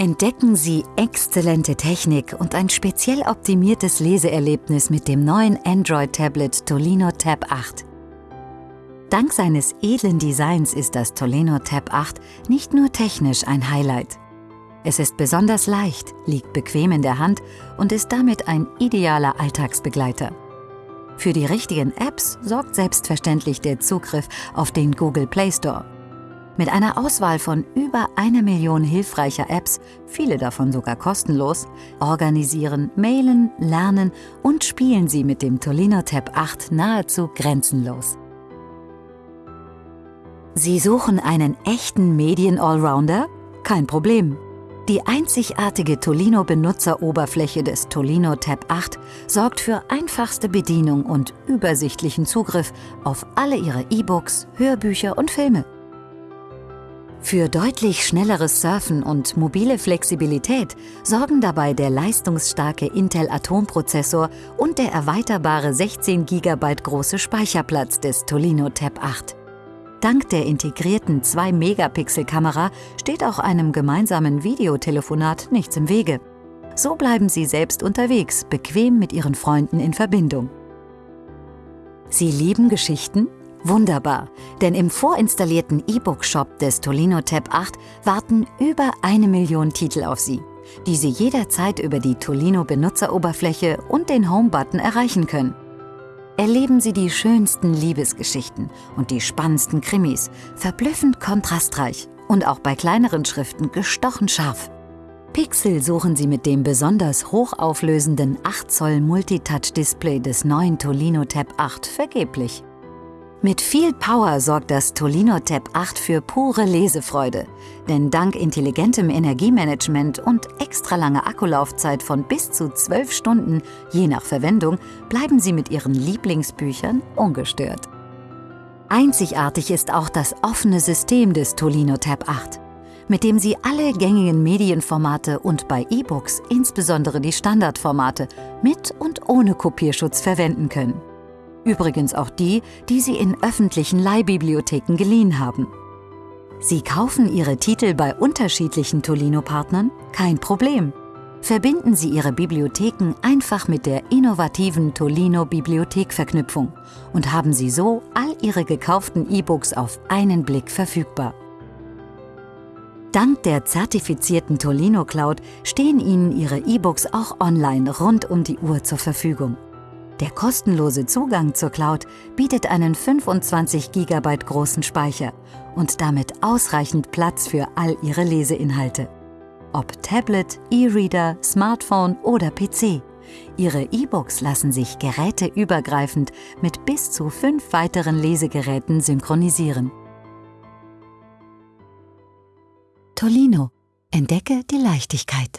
Entdecken Sie exzellente Technik und ein speziell optimiertes Leseerlebnis mit dem neuen Android-Tablet Tolino Tab 8. Dank seines edlen Designs ist das Tolino Tab 8 nicht nur technisch ein Highlight. Es ist besonders leicht, liegt bequem in der Hand und ist damit ein idealer Alltagsbegleiter. Für die richtigen Apps sorgt selbstverständlich der Zugriff auf den Google Play Store. Mit einer Auswahl von über einer Million hilfreicher Apps, viele davon sogar kostenlos, organisieren, mailen, lernen und spielen Sie mit dem Tolino Tab 8 nahezu grenzenlos. Sie suchen einen echten Medien-Allrounder? Kein Problem. Die einzigartige Tolino-Benutzeroberfläche des Tolino Tab 8 sorgt für einfachste Bedienung und übersichtlichen Zugriff auf alle Ihre E-Books, Hörbücher und Filme. Für deutlich schnelleres Surfen und mobile Flexibilität sorgen dabei der leistungsstarke Intel Atom-Prozessor und der erweiterbare 16 GB große Speicherplatz des Tolino Tab 8. Dank der integrierten 2-Megapixel-Kamera steht auch einem gemeinsamen Videotelefonat nichts im Wege. So bleiben Sie selbst unterwegs, bequem mit Ihren Freunden in Verbindung. Sie lieben Geschichten? Wunderbar, denn im vorinstallierten E-Book-Shop des Tolino Tab 8 warten über eine Million Titel auf Sie, die Sie jederzeit über die Tolino Benutzeroberfläche und den Home-Button erreichen können. Erleben Sie die schönsten Liebesgeschichten und die spannendsten Krimis, verblüffend kontrastreich und auch bei kleineren Schriften gestochen scharf. Pixel suchen Sie mit dem besonders hochauflösenden 8 Zoll Multitouch-Display des neuen Tolino Tab 8 vergeblich. Mit viel Power sorgt das Tolino Tab 8 für pure Lesefreude, denn dank intelligentem Energiemanagement und extra langer Akkulaufzeit von bis zu 12 Stunden, je nach Verwendung, bleiben Sie mit Ihren Lieblingsbüchern ungestört. Einzigartig ist auch das offene System des Tolino Tab 8, mit dem Sie alle gängigen Medienformate und bei E-Books insbesondere die Standardformate mit und ohne Kopierschutz verwenden können. Übrigens auch die, die Sie in öffentlichen Leihbibliotheken geliehen haben. Sie kaufen Ihre Titel bei unterschiedlichen Tolino-Partnern? Kein Problem. Verbinden Sie Ihre Bibliotheken einfach mit der innovativen Tolino Bibliothek-Verknüpfung und haben Sie so all Ihre gekauften E-Books auf einen Blick verfügbar. Dank der zertifizierten Tolino Cloud stehen Ihnen Ihre E-Books auch online rund um die Uhr zur Verfügung. Der kostenlose Zugang zur Cloud bietet einen 25 GB großen Speicher und damit ausreichend Platz für all Ihre Leseinhalte. Ob Tablet, E-Reader, Smartphone oder PC. Ihre E-Books lassen sich geräteübergreifend mit bis zu fünf weiteren Lesegeräten synchronisieren. Tolino. Entdecke die Leichtigkeit.